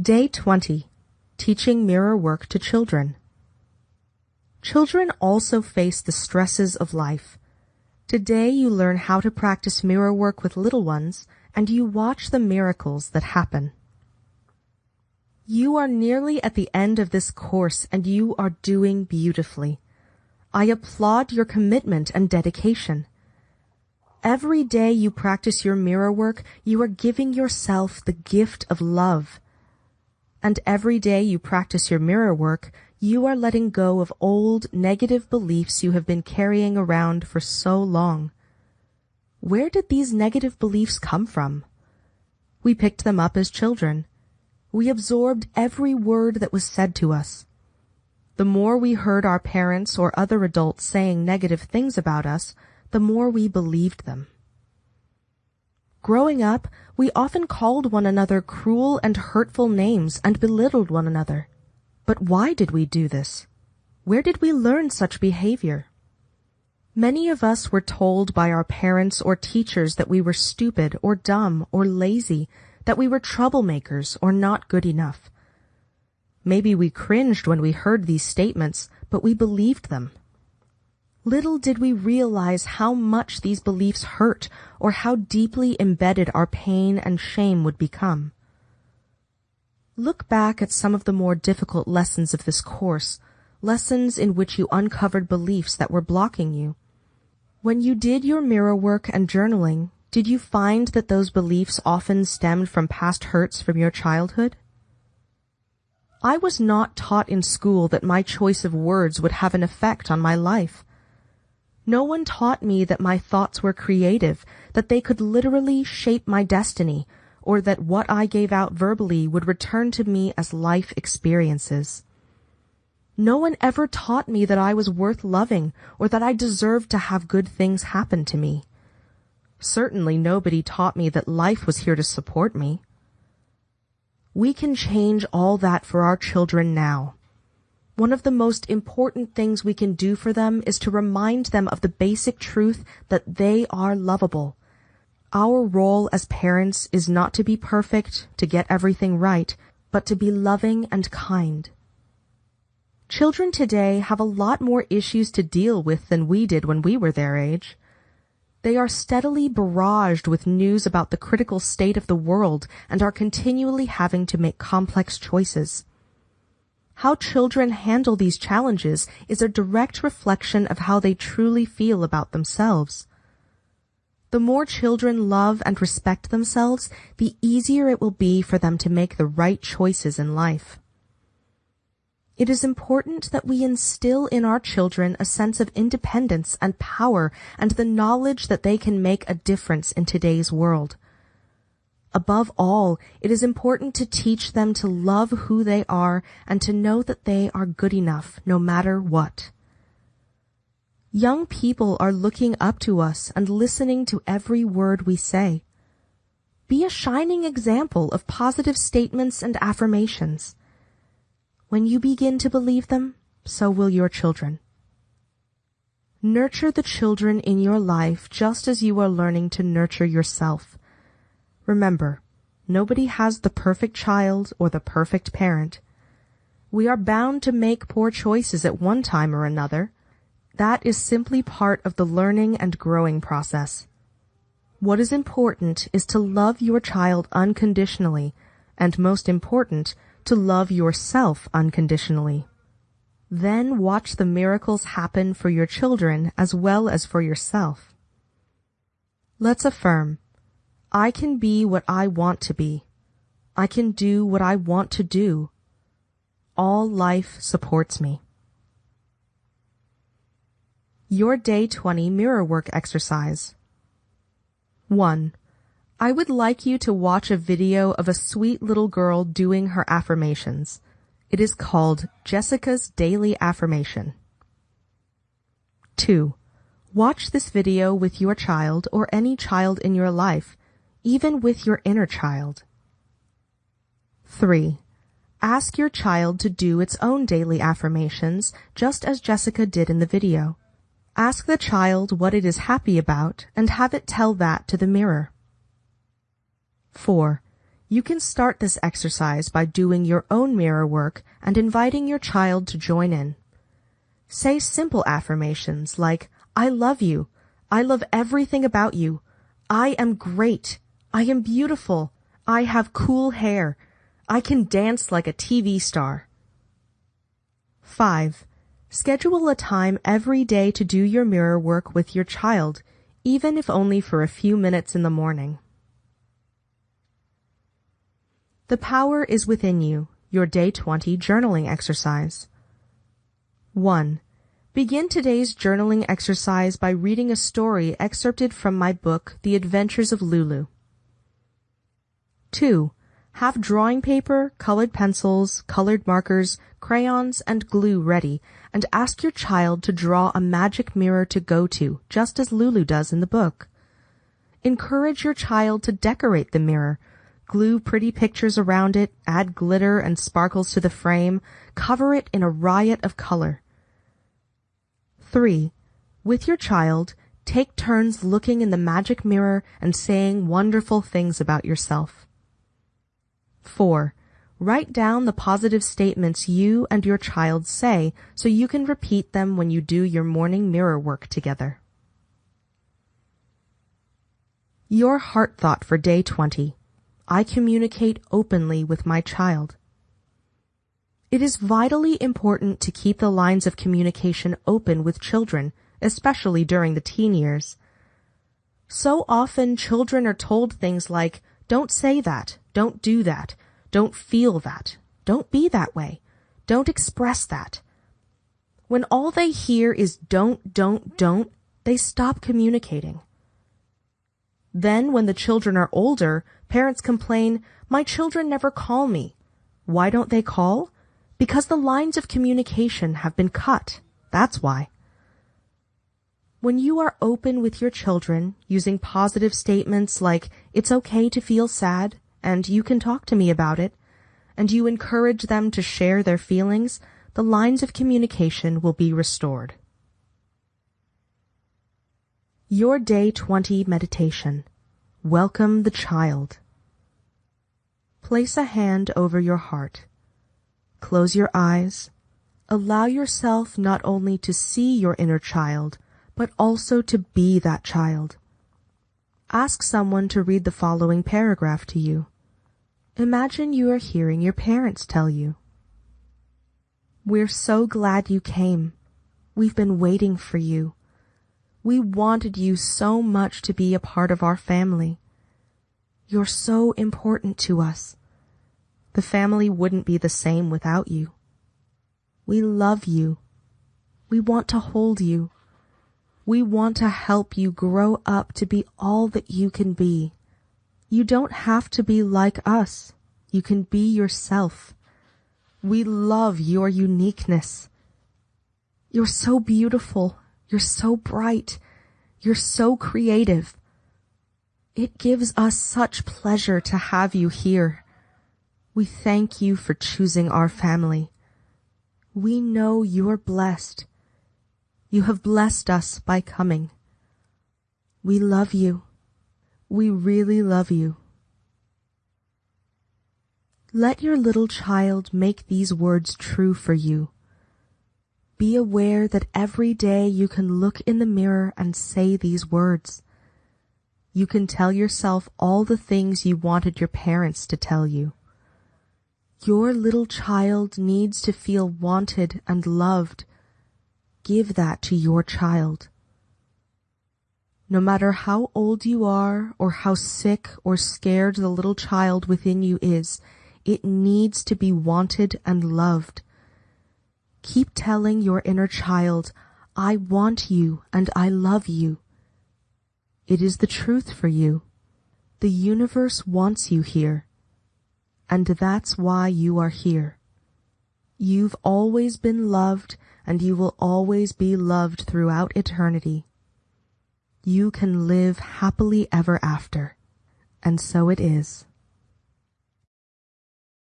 Day 20. Teaching mirror work to children. Children also face the stresses of life. Today you learn how to practice mirror work with little ones and you watch the miracles that happen. You are nearly at the end of this course and you are doing beautifully. I applaud your commitment and dedication. Every day you practice your mirror work, you are giving yourself the gift of love. And every day you practice your mirror work, you are letting go of old negative beliefs you have been carrying around for so long. Where did these negative beliefs come from? We picked them up as children. We absorbed every word that was said to us. The more we heard our parents or other adults saying negative things about us, the more we believed them. Growing up, we often called one another cruel and hurtful names and belittled one another. But why did we do this? Where did we learn such behavior? Many of us were told by our parents or teachers that we were stupid or dumb or lazy, that we were troublemakers or not good enough. Maybe we cringed when we heard these statements, but we believed them. Little did we realize how much these beliefs hurt or how deeply embedded our pain and shame would become. Look back at some of the more difficult lessons of this course, lessons in which you uncovered beliefs that were blocking you. When you did your mirror work and journaling, did you find that those beliefs often stemmed from past hurts from your childhood? I was not taught in school that my choice of words would have an effect on my life. No one taught me that my thoughts were creative, that they could literally shape my destiny, or that what I gave out verbally would return to me as life experiences. No one ever taught me that I was worth loving or that I deserved to have good things happen to me. Certainly nobody taught me that life was here to support me. We can change all that for our children now. One of the most important things we can do for them is to remind them of the basic truth that they are lovable. Our role as parents is not to be perfect, to get everything right, but to be loving and kind. Children today have a lot more issues to deal with than we did when we were their age. They are steadily barraged with news about the critical state of the world and are continually having to make complex choices. How children handle these challenges is a direct reflection of how they truly feel about themselves. The more children love and respect themselves, the easier it will be for them to make the right choices in life. It is important that we instill in our children a sense of independence and power and the knowledge that they can make a difference in today's world. Above all, it is important to teach them to love who they are and to know that they are good enough no matter what. Young people are looking up to us and listening to every word we say. Be a shining example of positive statements and affirmations. When you begin to believe them, so will your children. Nurture the children in your life just as you are learning to nurture yourself. Remember, nobody has the perfect child or the perfect parent. We are bound to make poor choices at one time or another. That is simply part of the learning and growing process. What is important is to love your child unconditionally, and most important, to love yourself unconditionally. Then watch the miracles happen for your children as well as for yourself. Let's affirm I can be what I want to be. I can do what I want to do. All life supports me. Your Day 20 Mirror Work Exercise 1. I would like you to watch a video of a sweet little girl doing her affirmations. It is called Jessica's Daily Affirmation. 2. Watch this video with your child or any child in your life even with your inner child. 3. Ask your child to do its own daily affirmations, just as Jessica did in the video. Ask the child what it is happy about and have it tell that to the mirror. 4. You can start this exercise by doing your own mirror work and inviting your child to join in. Say simple affirmations like, I love you. I love everything about you. I am great. I am beautiful. I have cool hair. I can dance like a TV star. 5. Schedule a time every day to do your mirror work with your child, even if only for a few minutes in the morning. The power is within you, your day 20 journaling exercise. 1. Begin today's journaling exercise by reading a story excerpted from my book, The Adventures of Lulu. 2. Have drawing paper, colored pencils, colored markers, crayons, and glue ready, and ask your child to draw a magic mirror to go to, just as Lulu does in the book. Encourage your child to decorate the mirror, glue pretty pictures around it, add glitter and sparkles to the frame, cover it in a riot of color. 3. With your child, take turns looking in the magic mirror and saying wonderful things about yourself. 4. Write down the positive statements you and your child say so you can repeat them when you do your morning mirror work together. Your heart thought for day 20. I communicate openly with my child. It is vitally important to keep the lines of communication open with children, especially during the teen years. So often children are told things like, don't say that, don't do that, don't feel that, don't be that way, don't express that. When all they hear is don't, don't, don't, they stop communicating. Then when the children are older, parents complain, my children never call me. Why don't they call? Because the lines of communication have been cut. That's why. When you are open with your children, using positive statements like, it's okay to feel sad, and you can talk to me about it, and you encourage them to share their feelings, the lines of communication will be restored. Your Day 20 Meditation. Welcome the Child. Place a hand over your heart. Close your eyes. Allow yourself not only to see your inner child, but also to be that child. Ask someone to read the following paragraph to you. Imagine you are hearing your parents tell you. We're so glad you came. We've been waiting for you. We wanted you so much to be a part of our family. You're so important to us. The family wouldn't be the same without you. We love you. We want to hold you. We want to help you grow up to be all that you can be. You don't have to be like us. You can be yourself. We love your uniqueness. You're so beautiful you're so bright. You're so creative. It gives us such pleasure to have you here. We thank you for choosing our family. We know you're blessed. You have blessed us by coming. We love you. We really love you. Let your little child make these words true for you. Be aware that every day you can look in the mirror and say these words. You can tell yourself all the things you wanted your parents to tell you. Your little child needs to feel wanted and loved. Give that to your child. No matter how old you are or how sick or scared the little child within you is, it needs to be wanted and loved. Keep telling your inner child, I want you and I love you. It is the truth for you. The universe wants you here. And that's why you are here. You've always been loved and you will always be loved throughout eternity. You can live happily ever after. And so it is.